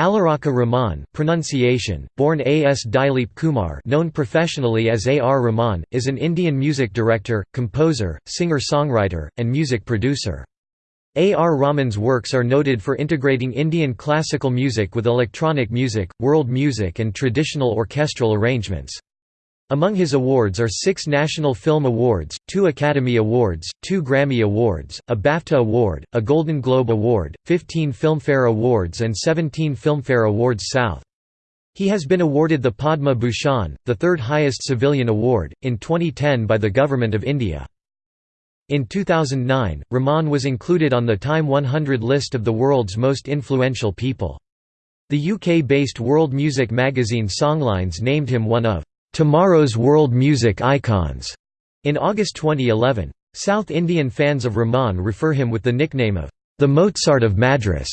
Allah Rakha Rahman pronunciation, born A.S. Dilip Kumar known professionally as A. R. Rahman, is an Indian music director, composer, singer-songwriter, and music producer. A. R. Rahman's works are noted for integrating Indian classical music with electronic music, world music and traditional orchestral arrangements. Among his awards are six National Film Awards, two Academy Awards, two Grammy Awards, a BAFTA Award, a Golden Globe Award, 15 Filmfare Awards and 17 Filmfare Awards South. He has been awarded the Padma Bhushan, the third highest civilian award, in 2010 by the Government of India. In 2009, Rahman was included on the Time 100 list of the world's most influential people. The UK-based world music magazine Songlines named him one of Tomorrow's World Music Icons in August 2011. South Indian fans of Rahman refer him with the nickname of the Mozart of Madras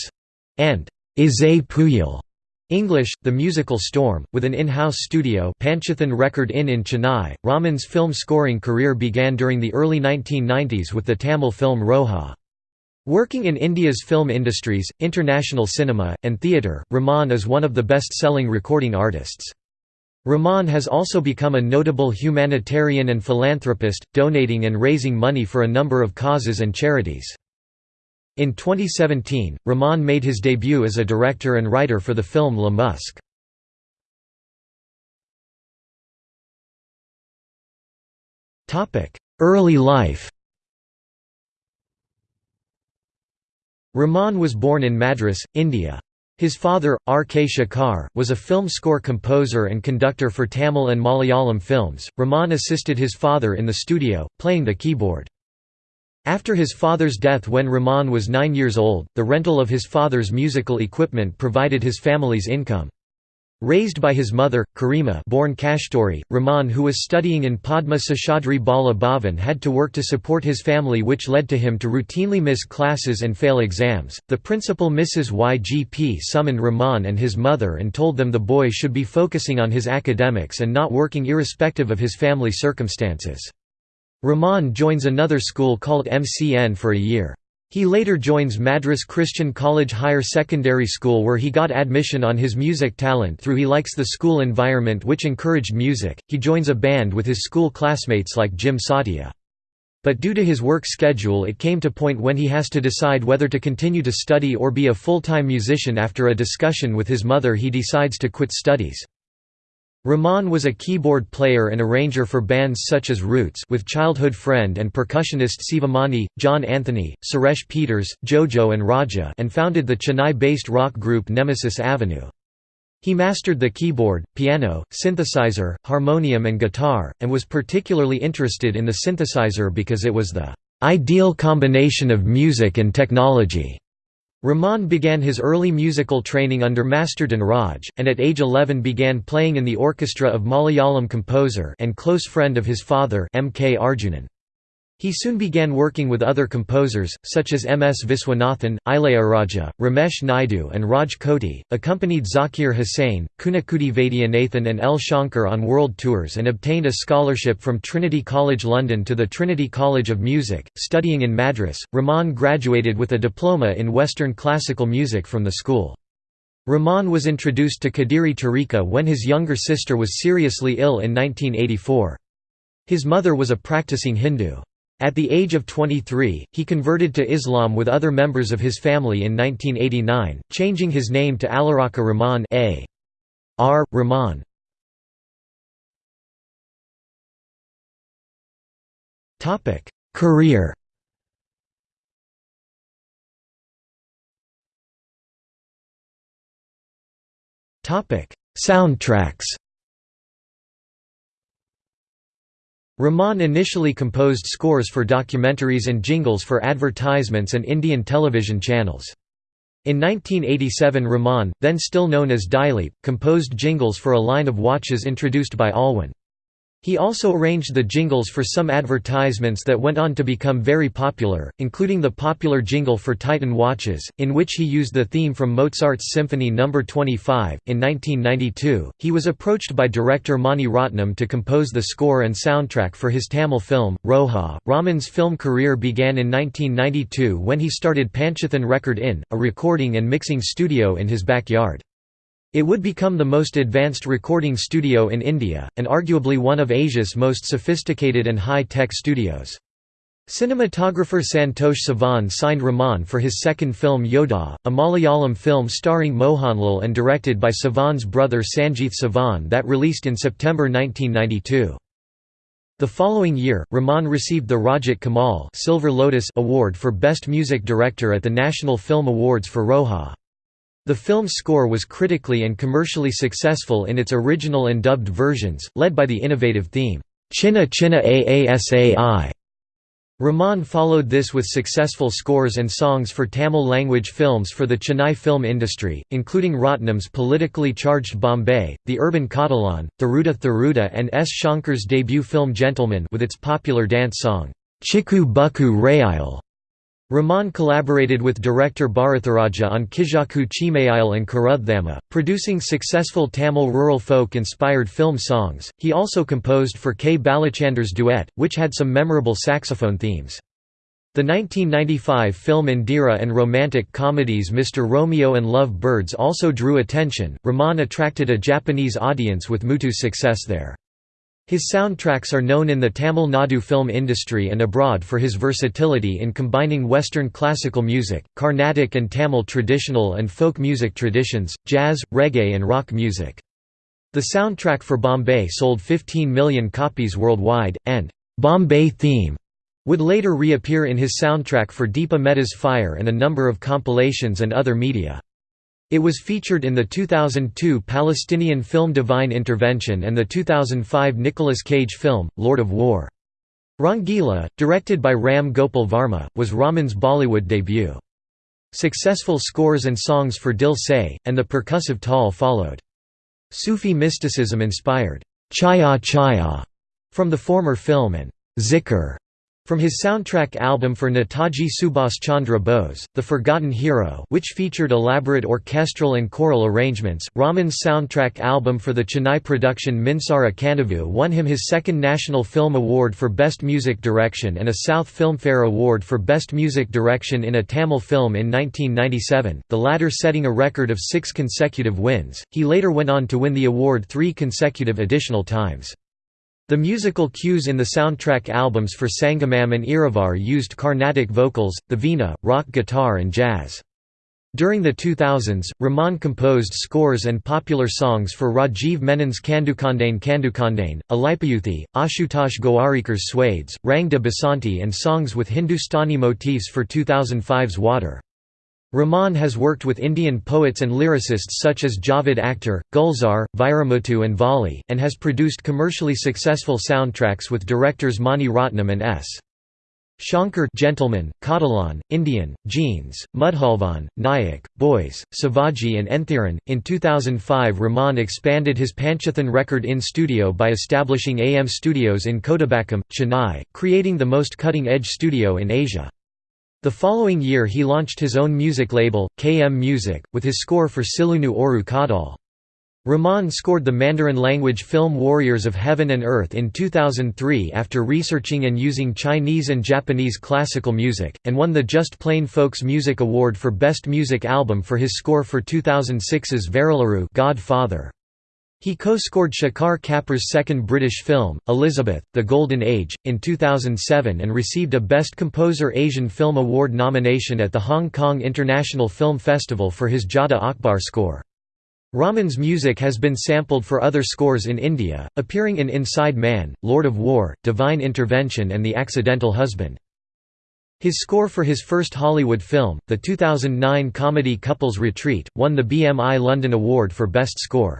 and Isai Puyal. English, The Musical Storm, with an in-house studio Panchathan Record Inn in Chennai. Rahman's film scoring career began during the early 1990s with the Tamil film Roja. Working in India's film industries, international cinema, and theatre, Rahman is one of the best-selling recording artists. Rahman has also become a notable humanitarian and philanthropist, donating and raising money for a number of causes and charities. In 2017, Rahman made his debut as a director and writer for the film Le Musk. Early life Rahman was born in Madras, India. His father, R. K. Shekhar, was a film score composer and conductor for Tamil and Malayalam films. Rahman assisted his father in the studio, playing the keyboard. After his father's death when Rahman was nine years old, the rental of his father's musical equipment provided his family's income. Raised by his mother, Karima born Kasturi, Rahman who was studying in Padma Seshadri Bala Bhavan had to work to support his family which led to him to routinely miss classes and fail exams. The principal Mrs. YGP summoned Rahman and his mother and told them the boy should be focusing on his academics and not working irrespective of his family circumstances. Rahman joins another school called MCN for a year. He later joins Madras Christian College Higher Secondary School where he got admission on his music talent through he likes the school environment which encouraged music. He joins a band with his school classmates like Jim Satya. But due to his work schedule it came to point when he has to decide whether to continue to study or be a full-time musician after a discussion with his mother he decides to quit studies. Rahman was a keyboard player and arranger for bands such as Roots with childhood friend and percussionist Sivamani, John Anthony, Suresh Peters, Jojo and Raja and founded the Chennai-based rock group Nemesis Avenue. He mastered the keyboard, piano, synthesizer, harmonium and guitar, and was particularly interested in the synthesizer because it was the "...ideal combination of music and technology." Rahman began his early musical training under Master Raj, and at age 11 began playing in the orchestra of Malayalam composer and close friend of his father M. K. Arjunan. He soon began working with other composers, such as M. S. Viswanathan, Ilaiyaraaja, Ramesh Naidu and Raj Koti, accompanied Zakir Hussain, Kunnikudi Vaidyanathan and L. Shankar on world tours and obtained a scholarship from Trinity College London to the Trinity College of Music. Studying in Madras, Rahman graduated with a diploma in Western classical music from the school. Rahman was introduced to Qadiri Tariqa when his younger sister was seriously ill in 1984. His mother was a practicing Hindu. At the age of 23, he converted to Islam with other members of his family in 1989, changing his name to Allah Rakha Rahman A. R. Rahman. Career Soundtracks Rahman initially composed scores for documentaries and jingles for advertisements and Indian television channels. In 1987 Rahman, then still known as Dilip, composed jingles for a line of watches introduced by Alwyn. He also arranged the jingles for some advertisements that went on to become very popular, including the popular jingle for Titan watches, in which he used the theme from Mozart's Symphony No. 25. In 1992, he was approached by director Mani Ratnam to compose the score and soundtrack for his Tamil film, Roja. Rahman's film career began in 1992 when he started Panchathan Record Inn, a recording and mixing studio in his backyard. It would become the most advanced recording studio in India, and arguably one of Asia's most sophisticated and high-tech studios. Cinematographer Santosh Sivan signed Rahman for his second film Yodha, a Malayalam film starring Mohanlal and directed by Sivan's brother Sangeeth Sivan that released in September 1992. The following year, Rahman received the Rajat Kamal Silver Lotus Award for Best Music Director at the National Film Awards for Roja. The film's score was critically and commercially successful in its original and dubbed versions, led by the innovative theme, Chinna Chinna Aasai. Rahman followed this with successful scores and songs for Tamil-language films for the Chennai film industry, including Ratnam's politically charged Bombay, The Urban Kaadalan, Thiruda Thiruda and S. Shankar's debut film Gentleman with its popular dance song, Chiku Bukku Rayile. Rahman collaborated with director Bharathiraja on Kizhakku Cheemayile and Karuthamma, producing successful Tamil rural folk-inspired film songs. He also composed for K. Balachander's duet, which had some memorable saxophone themes. The 1995 film Indira and romantic comedies Mr. Romeo and Love Birds also drew attention. Rahman attracted a Japanese audience with Muthu's success there. His soundtracks are known in the Tamil Nadu film industry and abroad for his versatility in combining Western classical music, Carnatic and Tamil traditional and folk music traditions, jazz, reggae and rock music. The soundtrack for Bombay sold 15 million copies worldwide, and "'Bombay Theme' would later reappear in his soundtrack for Deepa Mehta's Fire and a number of compilations and other media. It was featured in the 2002 Palestinian film Divine Intervention and the 2005 Nicolas Cage film, Lord of War. Rangeela, directed by Ram Gopal Varma, was Rahman's Bollywood debut. Successful scores and songs for Dil Se, and the percussive Taal followed. Sufi mysticism inspired, Chaiyya Chaiyya from the former film and Zikr from his soundtrack album for Netaji Subhas Chandra Bose, The Forgotten Hero which featured elaborate orchestral and choral arrangements, Rahman's soundtrack album for the Chennai production Minsara Kanavu won him his second National Film Award for Best Music Direction and a South Filmfare Award for Best Music Direction in a Tamil film in 1997, the latter setting a record of six consecutive wins. He later went on to win the award three consecutive additional times. The musical cues in the soundtrack albums for Sangamam and Iruvar used Carnatic vocals, the veena, rock guitar and jazz. During the 2000s, Rahman composed scores and popular songs for Rajiv Menon's Kandukondain Kandukondain, Alaipayuthey, Ashutosh Gowariker's Swades, Rang de Basanti and songs with Hindustani motifs for 2005's Water. Rahman has worked with Indian poets and lyricists such as Javed Akhtar, Gulzar, Vairamuthu and Vali, and has produced commercially successful soundtracks with directors Mani Ratnam and S. Shankar Gentleman, Kaadalan, Indian, Jeans, Mudhalvan, Nayak, Boys, Sivaji and Enthiran. In 2005 Rahman expanded his Panchathan record in studio by establishing AM Studios in Kodambakkam, Chennai, creating the most cutting-edge studio in Asia. The following year he launched his own music label, KM Music, with his score for Sillunu Oru Kaadhal. Rahman scored the Mandarin-language film Warriors of Heaven and Earth in 2003 after researching and using Chinese and Japanese classical music, and won the Just Plain Folks Music Award for Best Music Album for his score for 2006's Varalaru Godfather. He co-scored Shekhar Kapur's second British film, Elizabeth, The Golden Age, in 2007 and received a Best Composer Asian Film Award nomination at the Hong Kong International Film Festival for his Jodhaa Akbar score. Rahman's music has been sampled for other scores in India, appearing in Inside Man, Lord of War, Divine Intervention and The Accidental Husband. His score for his first Hollywood film, the 2009 comedy Couples Retreat, won the BMI London Award for Best Score.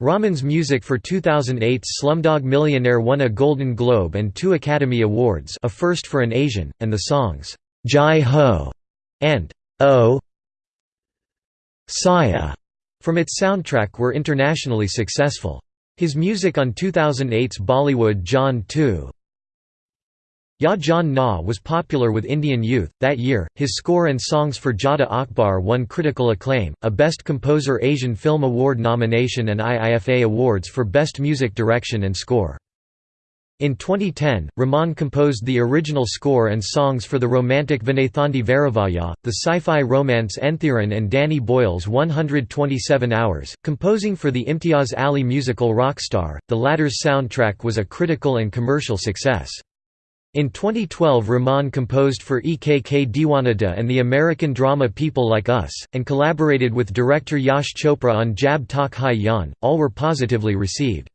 Rahman's music for 2008's Slumdog Millionaire won a Golden Globe and two Academy Awards a first for an Asian, and the songs, Jai Ho and Oh Saya from its soundtrack were internationally successful. His music on 2008's Bollywood Jaane Tu Ya Jaane Na was popular with Indian youth. That year, his score and songs for Jodhaa Akbar won critical acclaim, a Best Composer Asian Film Award nomination and IIFA Awards for Best Music Direction and Score. In 2010, Rahman composed the original score and songs for the romantic Vinnaithaandi Varuvaayaa, the sci-fi romance Enthiran and Danny Boyle's 127 Hours, composing for the Imtiaz Ali musical Rockstar. The latter's soundtrack was a critical and commercial success. In 2012 Rahman composed for EKK Diwanada and the American drama People Like Us, and collaborated with director Yash Chopra on Jab Tak Hai Jaan, all were positively received.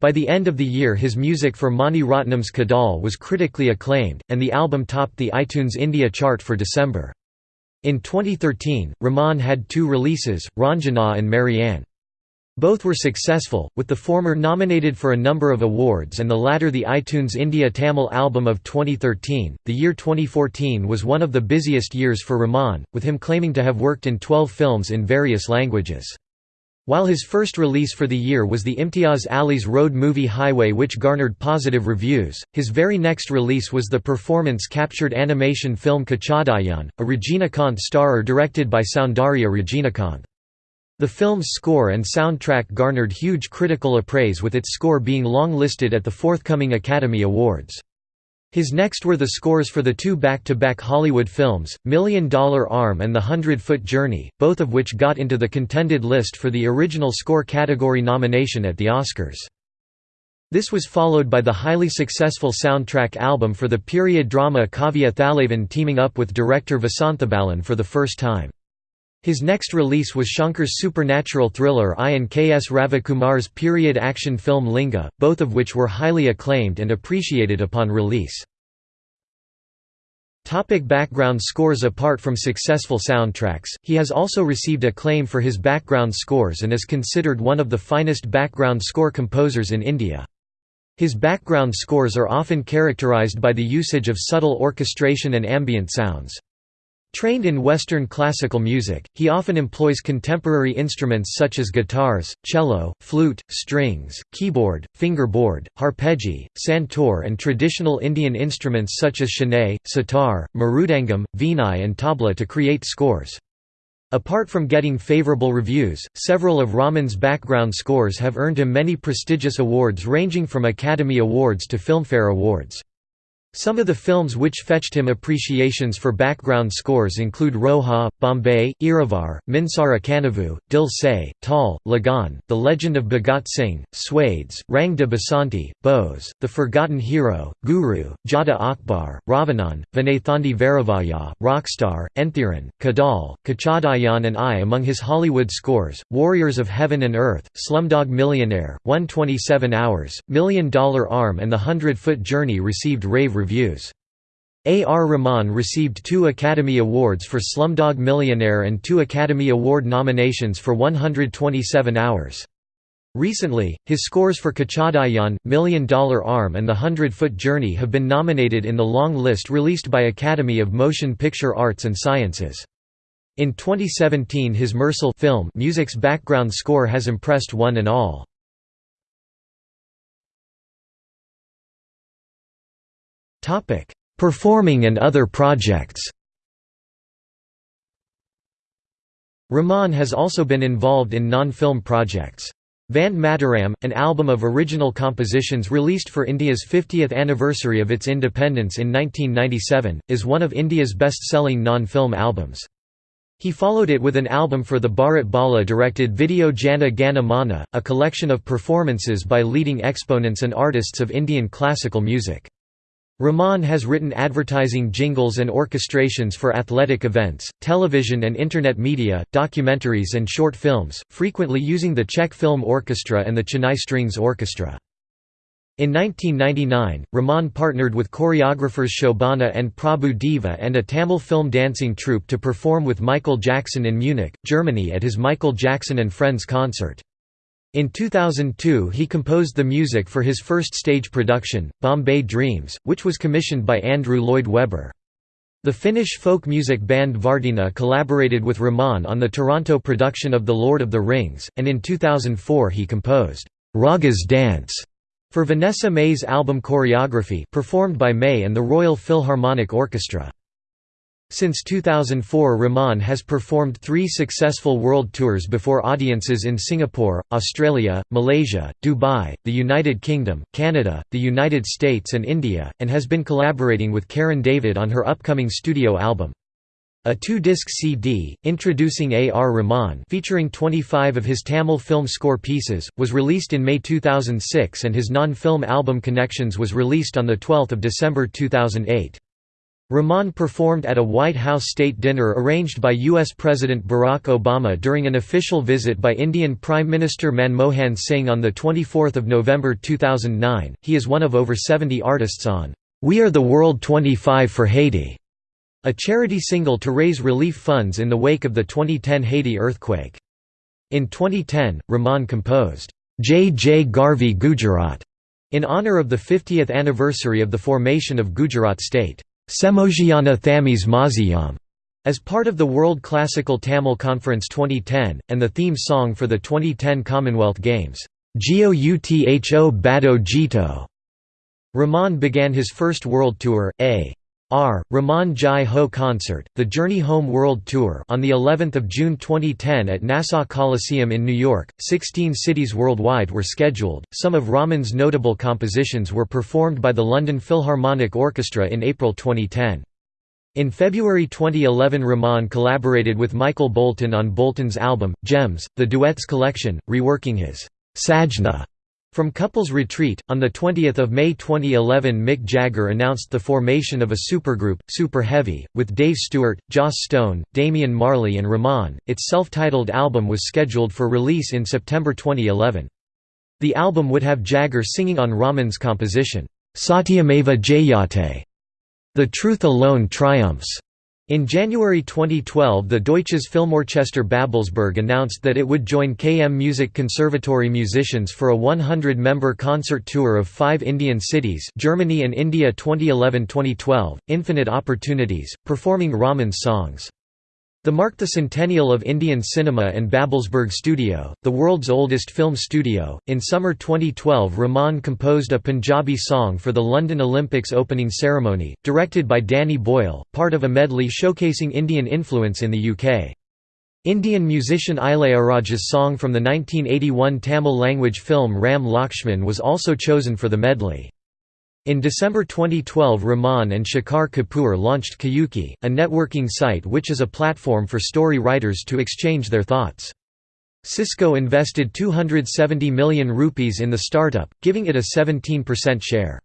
By the end of the year his music for Mani Ratnam's Kadal was critically acclaimed, and the album topped the iTunes India chart for December. In 2013, Rahman had two releases, Raanjhanaa and Maryan. Both were successful, with the former nominated for a number of awards and the latter the iTunes India Tamil Album of 2013. The year 2014 was one of the busiest years for Rahman, with him claiming to have worked in 12 films in various languages. While his first release for the year was the Imtiaz Ali's road movie Highway which garnered positive reviews, his very next release was the performance-captured animation film Kochadaiiyaan, a Regina Rajinikanth starrer directed by Soundarya Rajinikanth. The film's score and soundtrack garnered huge critical appraise with its score being long-listed at the forthcoming Academy Awards. His next were the scores for the two back-to-back -back Hollywood films, Million Dollar Arm and The Hundred-Foot Journey, both of which got into the contended list for the original score category nomination at the Oscars. This was followed by the highly successful soundtrack album for the period drama Kaaviya Thalaivan teaming up with director Vasanthabalan for the first time. His next release was Shankar's supernatural thriller I and K.S. Ravikumar's period action film Linga, both of which were highly acclaimed and appreciated upon release. Topic background scores Apart from successful soundtracks, he has also received acclaim for his background scores and is considered one of the finest background score composers in India. His background scores are often characterized by the usage of subtle orchestration and ambient sounds. Trained in Western classical music, he often employs contemporary instruments such as guitars, cello, flute, strings, keyboard, fingerboard, harpejji, santoor and traditional Indian instruments such as shehnai, sitar, mridangam, veenai and tabla to create scores. Apart from getting favorable reviews, several of Rahman's background scores have earned him many prestigious awards ranging from Academy Awards to Filmfare Awards. Some of the films which fetched him appreciations for background scores include Roja, Bombay, Iruvar, Minsara Kanavu, Dil Se, Tal, Lagaan, The Legend of Bhagat Singh, Swades, Rang de Basanti, Bose, The Forgotten Hero, Guru, Jodhaa Akbar, Ravanan, Vinnaithaandi Varuvaayaa, Rockstar, Enthiran, Kadal, Kochadaiiyaan and I among his Hollywood scores, Warriors of Heaven and Earth, Slumdog Millionaire, 127 Hours, Million Dollar Arm and The Hundred Foot Journey received rave reviews reviews. A. R. Rahman received two Academy Awards for Slumdog Millionaire and two Academy Award nominations for 127 Hours. Recently, his scores for Kochadaiiyaan, Million Dollar Arm and The Hundred Foot Journey have been nominated in the long list released by Academy of Motion Picture Arts and Sciences. In 2017 his Mersal film music's background score has impressed one and all. Performing and other projects Rahman has also been involved in non-film projects. Vande Mataram, an album of original compositions released for India's 50th anniversary of its independence in 1997, is one of India's best-selling non-film albums. He followed it with an album for the Bharat Bala directed video Jana Gana Mana, a collection of performances by leading exponents and artists of Indian classical music. Rahman has written advertising jingles and orchestrations for athletic events, television and Internet media, documentaries and short films, frequently using the Czech Film Orchestra and the Chennai Strings Orchestra. In 1999, Rahman partnered with choreographers Shobana and Prabhu Deva and a Tamil film dancing troupe to perform with Michael Jackson in Munich, Germany at his Michael Jackson and Friends concert. In 2002 he composed the music for his first stage production, Bombay Dreams, which was commissioned by Andrew Lloyd Webber. The Finnish folk music band Värttinä collaborated with Rahman on the Toronto production of The Lord of the Rings, and in 2004 he composed, "'Raga's Dance' for Vanessa-Mae's album choreography performed by Mae and the Royal Philharmonic Orchestra. Since 2004 Rahman has performed three successful world tours before audiences in Singapore, Australia, Malaysia, Dubai, the United Kingdom, Canada, the United States and India, and has been collaborating with Karen David on her upcoming studio album. A two-disc CD, introducing A. R. Rahman featuring 25 of his Tamil film score pieces, was released in May 2006 and his non-film album Connections was released on 12 December 2008. Rahman performed at a White House state dinner arranged by U.S. President Barack Obama during an official visit by Indian Prime Minister Manmohan Singh on 24 November 2009. He is one of over 70 artists on We Are the World 25 for Haiti, a charity single to raise relief funds in the wake of the 2010 Haiti earthquake. In 2010, Rahman composed Jai Jai Garvi Gujarat in honor of the 50th anniversary of the formation of Gujarat state. Semojiana Thamis Maziyam as part of the World Classical Tamil Conference 2010, and the theme song for the 2010 Commonwealth Games, Jiyo Utho Bado Jeeto. Rahman began his first world tour, A. R. Rahman Jai Ho Concert, the Journey Home World Tour on the 11th of June 2010 at Nassau Coliseum in New York. 16 cities worldwide were scheduled. Some of Rahman's notable compositions were performed by the London Philharmonic Orchestra in April 2010. In February 2011 Rahman collaborated with Michael Bolton on Bolton's album, Gems, the Duets Collection, reworking his Sajna from Couples Retreat, on 20 May 2011 Mick Jagger announced the formation of a supergroup, Super Heavy, with Dave Stewart, Joss Stone, Damian Marley and Rahman. Its self-titled album was scheduled for release in September 2011. The album would have Jagger singing on Rahman's composition, Satyameva Jayate, The Truth Alone Triumphs, in January 2012 the Deutsches Filmorchester Babelsberg announced that it would join KM Music Conservatory musicians for a 100-member concert tour of five Indian cities Germany and India 2011-2012, Infinite Opportunities, performing Rahman's songs. The marked the centennial of Indian cinema and Babelsberg Studio, the world's oldest film studio. In summer 2012, Rahman composed a Punjabi song for the London Olympics opening ceremony, directed by Danny Boyle, part of a medley showcasing Indian influence in the UK. Indian musician Ilaiyaraaja's song from the 1981 Tamil language film Ram Lakshman was also chosen for the medley. In December 2012 Rahman and Shekhar Kapur launched Qyuki, a networking site which is a platform for story writers to exchange their thoughts. Cisco invested 270 million rupees in the startup, giving it a 17% share.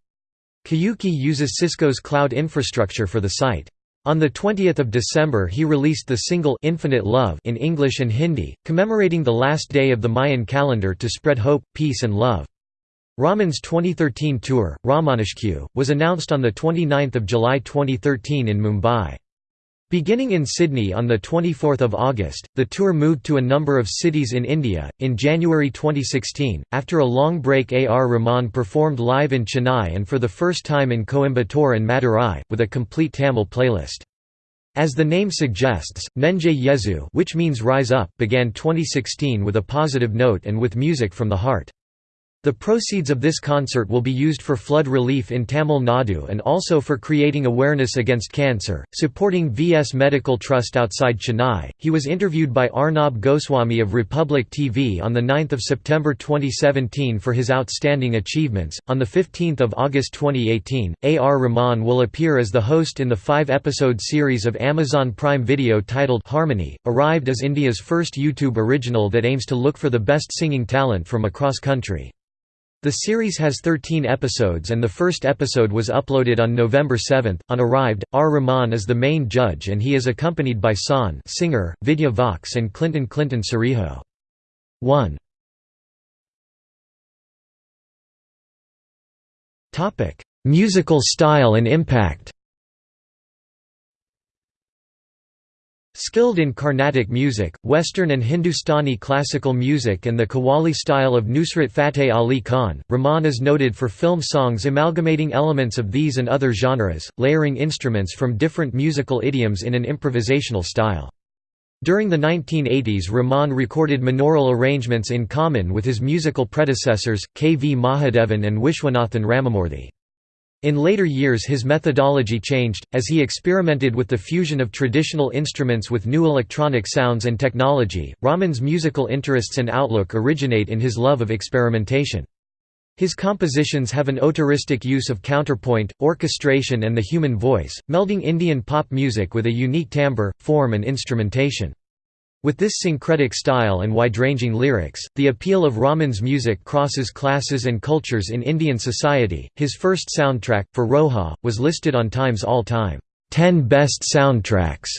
Qyuki uses Cisco's cloud infrastructure for the site. On 20 December he released the single Infinite Love in English and Hindi, commemorating the last day of the Mayan calendar to spread hope, peace and love. Rahman's 2013 tour, Rahmanishq, was announced on 29 July 2013 in Mumbai. Beginning in Sydney on 24 August, the tour moved to a number of cities in India. In January 2016, after a long break, A. R. Rahman performed live in Chennai and for the first time in Coimbatore and Madurai, with a complete Tamil playlist. As the name suggests, Nenje Ezhu which means Rise Up began 2016 with a positive note and with music from the heart. The proceeds of this concert will be used for flood relief in Tamil Nadu and also for creating awareness against cancer, supporting VS Medical Trust outside Chennai. He was interviewed by Arnab Goswami of Republic TV on 9 September 2017 for his outstanding achievements. On 15 August 2018, A. R. Rahman will appear as the host in the five episode series of Amazon Prime Video titled Harmony, arrived as India's first YouTube original that aims to look for the best singing talent from across country. The series has 13 episodes and the first episode was uploaded on November 7. On Arrived, R. Rahman is the main judge and he is accompanied by San singer, Vidya Vox and Clinton Clinton Cerejo. 1. Musical style and impact Skilled in Carnatic music, Western and Hindustani classical music and the Qawwali style of Nusrat Fateh Ali Khan, Rahman is noted for film songs amalgamating elements of these and other genres, layering instruments from different musical idioms in an improvisational style. During the 1980s Rahman recorded monaural arrangements in common with his musical predecessors, K. V. Mahadevan and Vishwanathan Ramamurthy. In later years his methodology changed, as he experimented with the fusion of traditional instruments with new electronic sounds and technology. Rahman's musical interests and outlook originate in his love of experimentation. His compositions have an otaristic use of counterpoint, orchestration and the human voice, melding Indian pop music with a unique timbre, form and instrumentation. With this syncretic style and wide-ranging lyrics, the appeal of Rahman's music crosses classes and cultures in Indian society. His first soundtrack, for Roja, was listed on Time's all-time 10 best soundtracks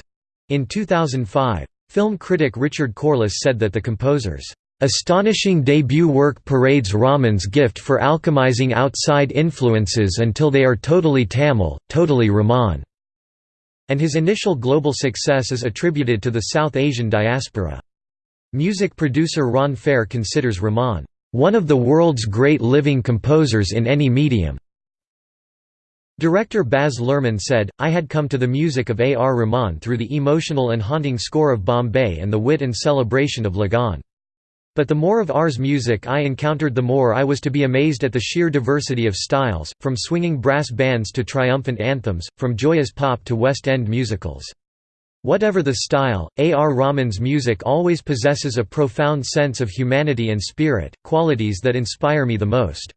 in 2005. Film critic Richard Corliss said that the composer's astonishing debut work parades Rahman's gift for alchemizing outside influences until they are totally Tamil, totally Rahman and his initial global success is attributed to the South Asian diaspora. Music producer Ron Fair considers Rahman, "...one of the world's great living composers in any medium." Director Baz Luhrmann said, I had come to the music of A. R. Rahman through the emotional and haunting score of Bombay and the wit and celebration of Lagaan. But the more of R's music I encountered the more I was to be amazed at the sheer diversity of styles, from swinging brass bands to triumphant anthems, from joyous pop to West End musicals. Whatever the style, A. R. Rahman's music always possesses a profound sense of humanity and spirit, qualities that inspire me the most.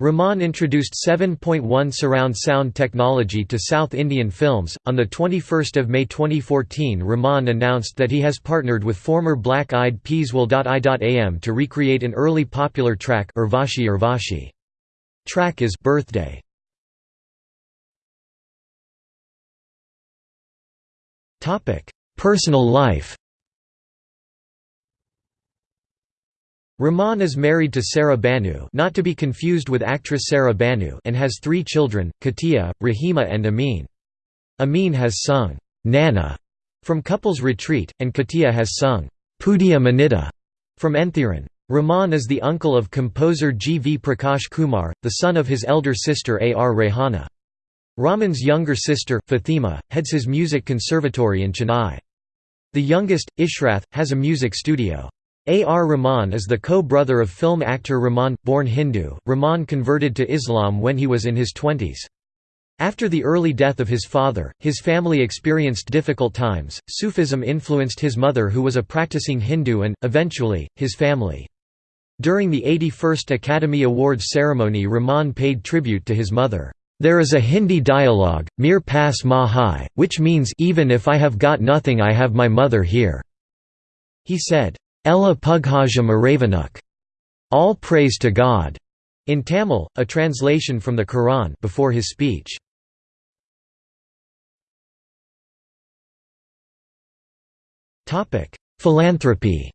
Rahman introduced 7.1 surround sound technology to South Indian films. On the 21st of May 2014, Rahman announced that he has partnered with former Black Eyed Peas Will.i.am to recreate an early popular track Urvashi Urvashi. Track is Birthday. Topic: Personal life. Rahman is married to Saira Banu not to be confused with actress Saira Banu and has three children, Khatija, Rahima and Amin. Amin has sung, "'Nana' from Couples Retreat, and Khatija has sung, "'Pudiya Manita' from Enthiran. Rahman is the uncle of composer G. V. Prakash Kumar, the son of his elder sister A. R. Rehana. Rahman's younger sister, Fatima, heads his music conservatory in Chennai. The youngest, Ishrath, has a music studio. A. R. Rahman is the co-brother of film actor Rahman, born Hindu. Rahman converted to Islam when he was in his twenties. After the early death of his father, his family experienced difficult times. Sufism influenced his mother, who was a practicing Hindu, and, eventually, his family. During the 81st Academy Awards ceremony, Rahman paid tribute to his mother. There is a Hindi dialogue, Mere Paas Maa Hai, which means, Even if I have got nothing, I have my mother here. He said, Ella Pughajam Aravanuk. All praise to God. In Tamil, a translation from the Quran before his speech. Philanthropy.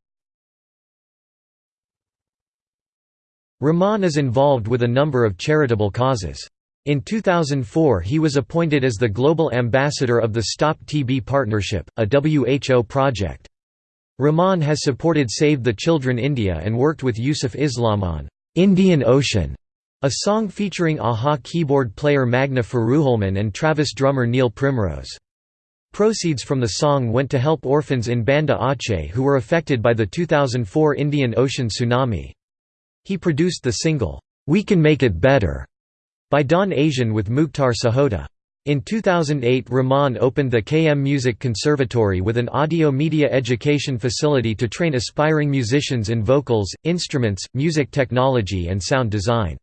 Rahman is involved with a number of charitable causes. In 2004 he was appointed as the Global Ambassador of the Stop TB Partnership, a WHO project. Rahman has supported Save the Children India and worked with Yusuf Islam on Indian Ocean, a song featuring a-ha keyboard player Magne Furuholmen and Travis drummer Neil Primrose. Proceeds from the song went to help orphans in Banda Aceh who were affected by the 2004 Indian Ocean tsunami. He produced the single, We Can Make It Better, by Don Asian with Mukhtar Sahota. In 2008 Rahman opened the KM Music Conservatory with an audio media education facility to train aspiring musicians in vocals, instruments, music technology and sound design.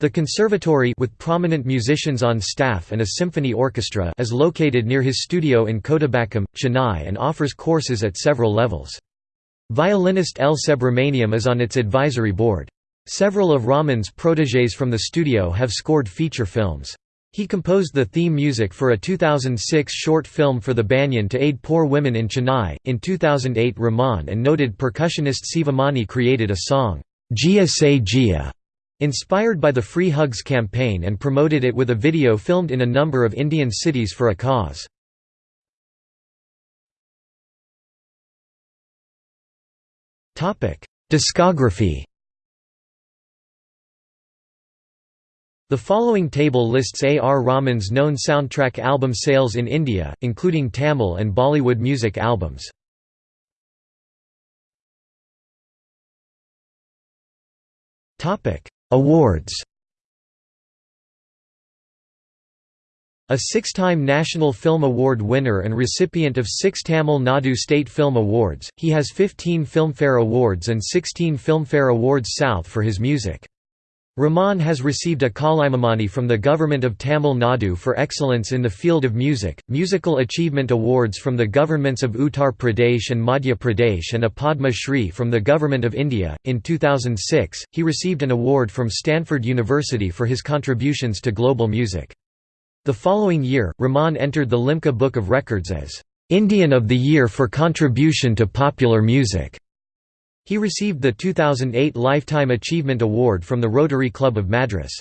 The conservatory with prominent musicians on staff and a symphony orchestra is located near his studio in Kodambakkam, Chennai and offers courses at several levels. Violinist L. Subramaniam is on its advisory board. Several of Rahman's protégés from the studio have scored feature films. He composed the theme music for a 2006 short film for the Banyan to aid poor women in Chennai. In 2008, Rahman and noted percussionist Sivamani created a song, Jia Se Jia, inspired by the Free Hugs campaign and promoted it with a video filmed in a number of Indian cities for a cause. Discography The following table lists A. R. Rahman's known soundtrack album sales in India, including Tamil and Bollywood music albums. Awards A six-time National Film Award winner and recipient of six Tamil Nadu State Film Awards, he has 15 Filmfare Awards and 16 Filmfare Awards South for his music. Rahman has received a Kalaimamani from the Government of Tamil Nadu for excellence in the field of music, musical achievement awards from the governments of Uttar Pradesh and Madhya Pradesh, and a Padma Shri from the Government of India. In 2006, he received an award from Stanford University for his contributions to global music. The following year, Rahman entered the Limca Book of Records as Indian of the Year for contribution to popular music. He received the 2008 Lifetime Achievement Award from the Rotary Club of Madras.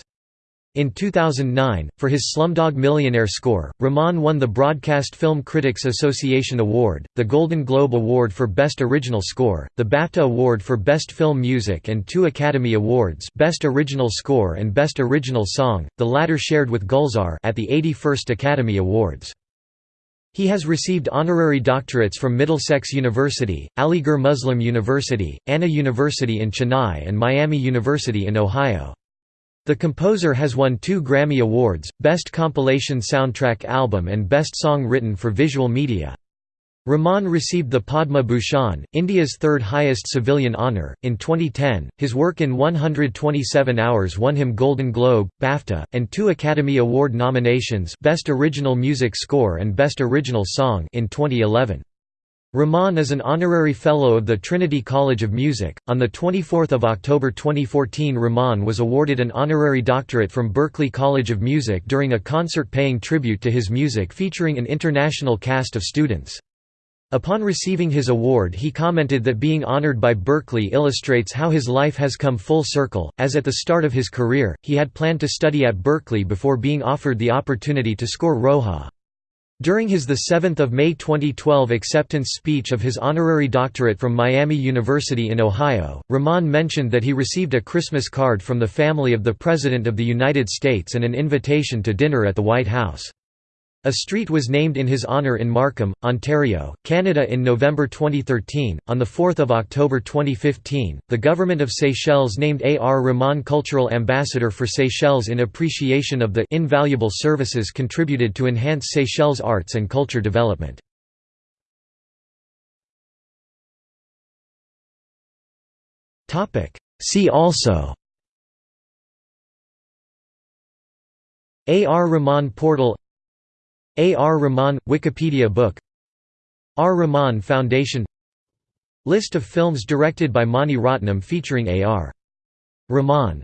In 2009, for his Slumdog Millionaire score, Rahman won the Broadcast Film Critics Association Award, the Golden Globe Award for Best Original Score, the BAFTA Award for Best Film Music and two Academy Awards Best Original Score and Best Original Song, the latter shared with Gulzar at the 81st Academy Awards. He has received honorary doctorates from Middlesex University, Aligarh Muslim University, Anna University in Chennai and Miami University in Ohio. The composer has won two Grammy Awards, Best Compilation Soundtrack Album and Best Song Written for Visual Media. Rahman received the Padma Bhushan, India's third highest civilian honour, in 2010. His work in 127 Hours won him Golden Globe, BAFTA, and two Academy Award nominations Best Original Music Score and Best Original Song in 2011. Rahman is an honorary fellow of the Trinity College of Music. On the 24th of October 2014, Rahman was awarded an honorary doctorate from Berklee College of Music during a concert paying tribute to his music featuring an international cast of students. Upon receiving his award he commented that being honored by Berklee illustrates how his life has come full circle, as at the start of his career, he had planned to study at Berklee before being offered the opportunity to score Roja. During his 7 May 2012 acceptance speech of his honorary doctorate from Miami University in Ohio, Rahman mentioned that he received a Christmas card from the family of the President of the United States and an invitation to dinner at the White House. A street was named in his honour in Markham, Ontario, Canada in November 2013. On 4 October 2015, the Government of Seychelles named A. R. Rahman Cultural Ambassador for Seychelles in appreciation of the invaluable services contributed to enhance Seychelles arts and culture development. See also A. R. Rahman Portal a. R. Rahman – Wikipedia book R. Rahman Foundation List of films directed by Mani Ratnam featuring A. R. Rahman